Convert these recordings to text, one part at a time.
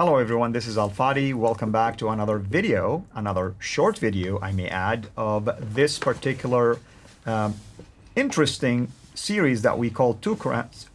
Hello everyone, this is Al Fadi. Welcome back to another video, another short video, I may add, of this particular um, interesting series that we call Two Qurans,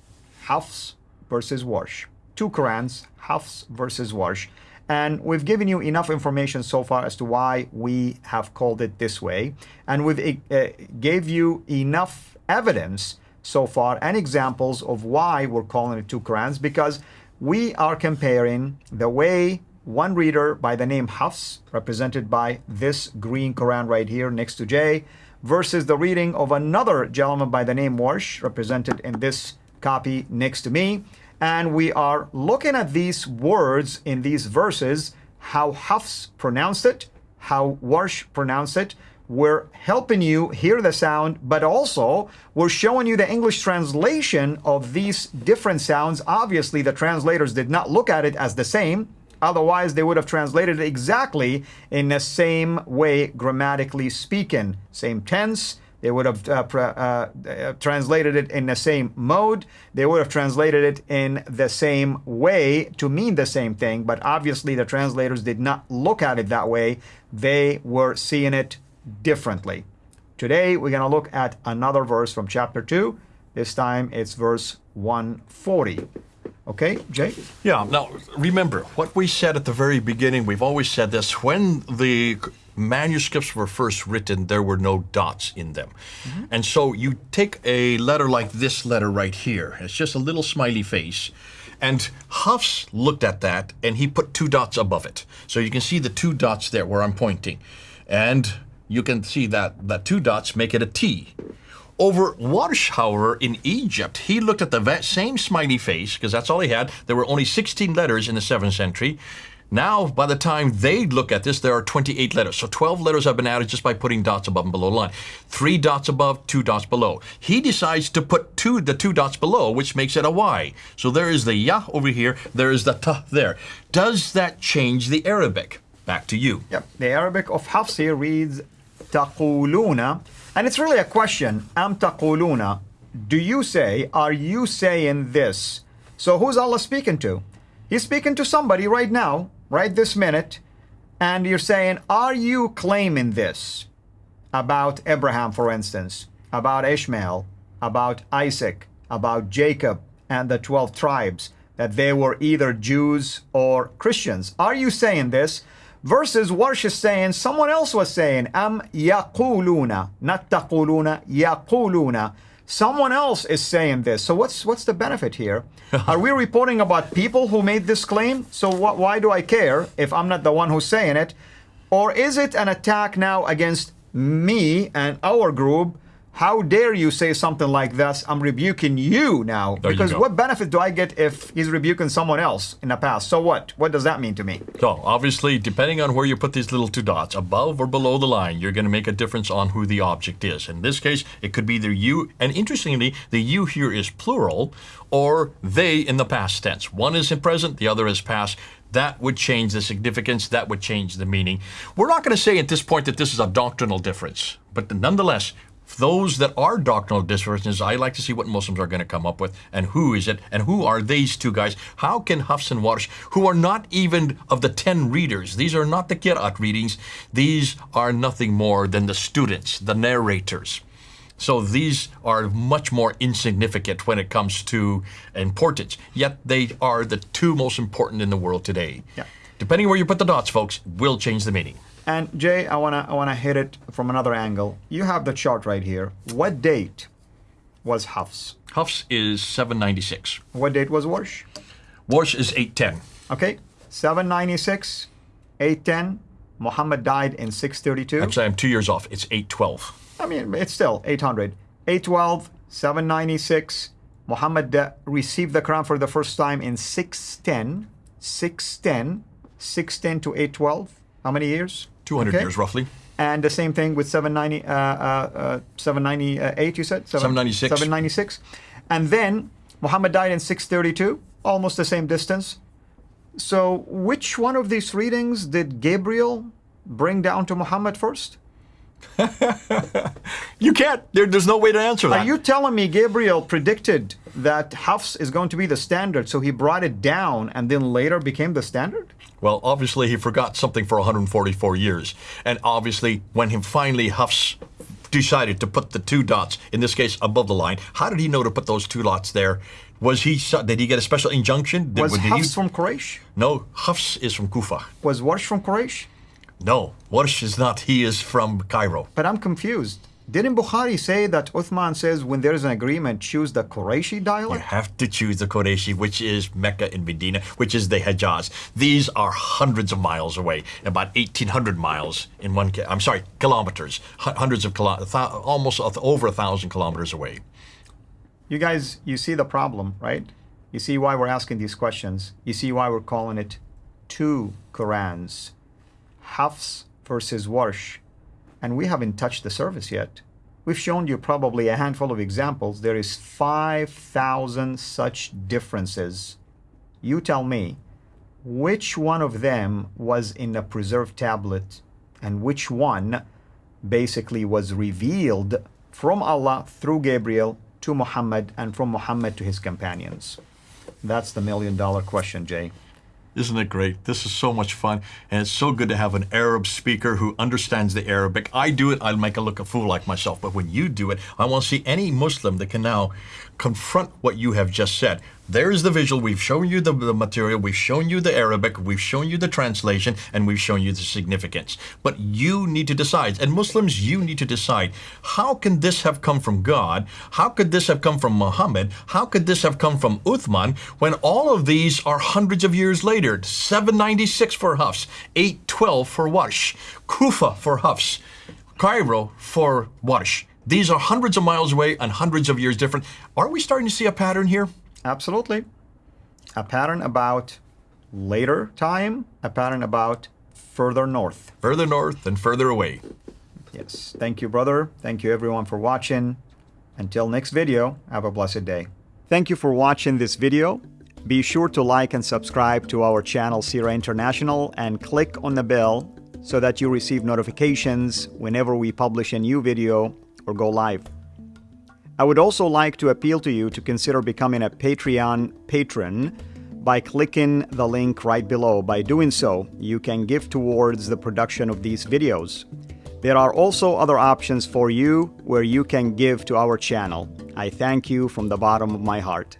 Hafs versus Warsh. Two Qurans, Hafs versus Warsh. And we've given you enough information so far as to why we have called it this way. And we've uh, gave you enough evidence so far and examples of why we're calling it two Qurans because we are comparing the way one reader by the name Hafs, represented by this green Quran right here next to Jay, versus the reading of another gentleman by the name Warsh, represented in this copy next to me. And we are looking at these words in these verses, how Hafs pronounced it, how Warsh pronounced it, we're helping you hear the sound, but also we're showing you the English translation of these different sounds. Obviously, the translators did not look at it as the same. Otherwise, they would have translated it exactly in the same way, grammatically speaking. Same tense. They would have uh, uh, uh, translated it in the same mode. They would have translated it in the same way to mean the same thing. But obviously, the translators did not look at it that way. They were seeing it differently. Today, we're going to look at another verse from chapter 2. This time, it's verse 140. Okay, Jay? Yeah, now remember what we said at the very beginning. We've always said this when the manuscripts were first written, there were no dots in them. Mm -hmm. And so you take a letter like this letter right here, it's just a little smiley face. And Hafs looked at that and he put two dots above it. So you can see the two dots there where I'm pointing. And you can see that the two dots make it a T. Over Warsh, however, in Egypt, he looked at the same smiley face, because that's all he had. There were only 16 letters in the 7th century. Now, by the time they look at this, there are 28 letters. So 12 letters have been added just by putting dots above and below the line. Three dots above, two dots below. He decides to put two, the two dots below, which makes it a Y. So there is the Yah over here, there is the Ta there. Does that change the Arabic? Back to you. Yep. The Arabic of Hafsi reads taquluna. And it's really a question. Am taquluna. Do you say, are you saying this? So who's Allah speaking to? He's speaking to somebody right now, right this minute. And you're saying, are you claiming this about Abraham, for instance, about Ishmael, about Isaac, about Jacob and the 12 tribes, that they were either Jews or Christians? Are you saying this? Versus what she's saying, someone else was saying, am yaquluna, not taquluna, yaquluna. Someone else is saying this. So what's what's the benefit here? Are we reporting about people who made this claim? So wh why do I care if I'm not the one who's saying it? Or is it an attack now against me and our group how dare you say something like this? I'm rebuking you now. There because you what benefit do I get if he's rebuking someone else in the past? So what? What does that mean to me? So obviously, depending on where you put these little two dots, above or below the line, you're going to make a difference on who the object is. In this case, it could be either you, and interestingly, the you here is plural, or they in the past tense. One is in present, the other is past that would change the significance, that would change the meaning. We're not going to say at this point that this is a doctrinal difference, but nonetheless, those that are doctrinal differences, I like to see what Muslims are going to come up with and who is it and who are these two guys. How can Hafs and Warsh, who are not even of the 10 readers, these are not the Qira'at readings, these are nothing more than the students, the narrators. So these are much more insignificant when it comes to importance, yet they are the two most important in the world today. Yeah. Depending where you put the dots, folks, will change the meaning. And Jay, I wanna I wanna hit it from another angle. You have the chart right here. What date was Hafs? Hafs is 796. What date was Warsh? Warsh is 810. Okay, 796, 810. Muhammad died in 632. Actually, I'm two years off. It's 812. I mean, it's still 800. 812, 796. Muhammad uh, received the Quran for the first time in 610. 610, 610 to 812. How many years? 200 okay. years roughly. And the same thing with 790, uh, uh, 798, you said? 796. 796. And then Muhammad died in 632, almost the same distance. So which one of these readings did Gabriel bring down to Muhammad first? You can't. There, there's no way to answer that. Are you telling me Gabriel predicted that Hafs is going to be the standard, so he brought it down and then later became the standard? Well, obviously he forgot something for 144 years. And obviously when he finally Hafs decided to put the two dots, in this case above the line, how did he know to put those two dots there? Was he, did he get a special injunction? Did, Was did he- from Quraysh? No, Hafs is from Kufa. Was Warsh from Quraysh? No, Warsh is not. He is from Cairo. But I'm confused. Didn't Bukhari say that Uthman says when there is an agreement, choose the Qurayshi You dialect? have to choose the Qureshi, which is Mecca and Medina, which is the Hejaz. These are hundreds of miles away, about 1,800 miles in one. I'm sorry, kilometers, hundreds of kilometers, almost over a thousand kilometers away. You guys, you see the problem, right? You see why we're asking these questions. You see why we're calling it two Qurans. Hafs versus Warsh. And we haven't touched the surface yet. We've shown you probably a handful of examples. There is 5,000 such differences. You tell me, which one of them was in a preserved tablet and which one basically was revealed from Allah through Gabriel to Muhammad and from Muhammad to his companions? That's the million dollar question, Jay. Isn't it great? This is so much fun, and it's so good to have an Arab speaker who understands the Arabic. I do it, I'll make a look a fool like myself. But when you do it, I want to see any Muslim that can now confront what you have just said. There's the visual. We've shown you the, the material. We've shown you the Arabic. We've shown you the translation, and we've shown you the significance. But you need to decide, and Muslims, you need to decide how can this have come from God? How could this have come from Muhammad? How could this have come from Uthman when all of these are hundreds of years later? 796 for Hafs, 812 for Warsh, Kufa for Hafs, Cairo for Warsh. These are hundreds of miles away and hundreds of years different. Are we starting to see a pattern here? Absolutely. A pattern about later time, a pattern about further north. Further north and further away. Yes. Thank you, brother. Thank you, everyone, for watching. Until next video, have a blessed day. Thank you for watching this video. Be sure to like and subscribe to our channel, CIRA International, and click on the bell so that you receive notifications whenever we publish a new video or go live. I would also like to appeal to you to consider becoming a Patreon patron by clicking the link right below. By doing so, you can give towards the production of these videos. There are also other options for you where you can give to our channel. I thank you from the bottom of my heart.